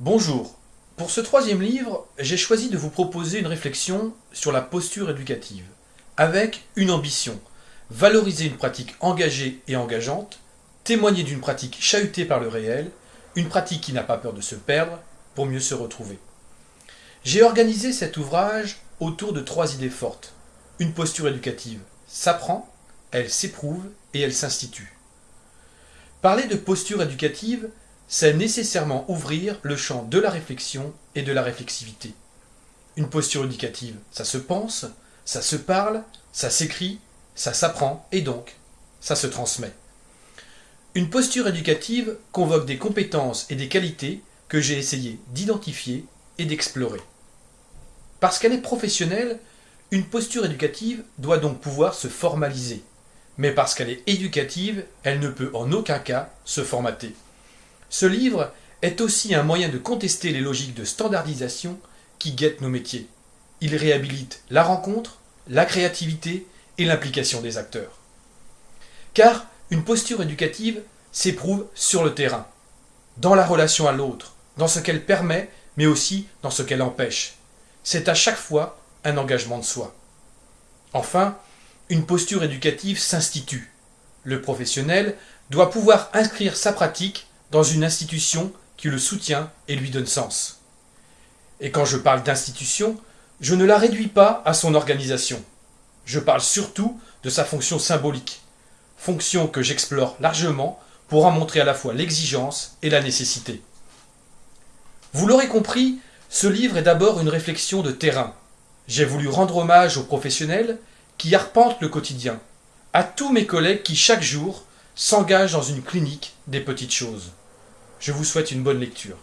Bonjour. Pour ce troisième livre, j'ai choisi de vous proposer une réflexion sur la posture éducative, avec une ambition, valoriser une pratique engagée et engageante, témoigner d'une pratique chahutée par le réel, une pratique qui n'a pas peur de se perdre pour mieux se retrouver. J'ai organisé cet ouvrage autour de trois idées fortes. Une posture éducative s'apprend, elle s'éprouve et elle s'institue. Parler de posture éducative, c'est nécessairement ouvrir le champ de la réflexion et de la réflexivité. Une posture éducative, ça se pense, ça se parle, ça s'écrit, ça s'apprend et donc ça se transmet. Une posture éducative convoque des compétences et des qualités que j'ai essayé d'identifier et d'explorer. Parce qu'elle est professionnelle, une posture éducative doit donc pouvoir se formaliser. Mais parce qu'elle est éducative, elle ne peut en aucun cas se formater. Ce livre est aussi un moyen de contester les logiques de standardisation qui guettent nos métiers. Il réhabilite la rencontre, la créativité et l'implication des acteurs. Car une posture éducative s'éprouve sur le terrain, dans la relation à l'autre, dans ce qu'elle permet, mais aussi dans ce qu'elle empêche. C'est à chaque fois un engagement de soi. Enfin, une posture éducative s'institue. Le professionnel doit pouvoir inscrire sa pratique dans une institution qui le soutient et lui donne sens. Et quand je parle d'institution, je ne la réduis pas à son organisation. Je parle surtout de sa fonction symbolique, fonction que j'explore largement pour en montrer à la fois l'exigence et la nécessité. Vous l'aurez compris, ce livre est d'abord une réflexion de terrain. J'ai voulu rendre hommage aux professionnels qui arpentent le quotidien, à tous mes collègues qui chaque jour s'engagent dans une clinique des petites choses. Je vous souhaite une bonne lecture.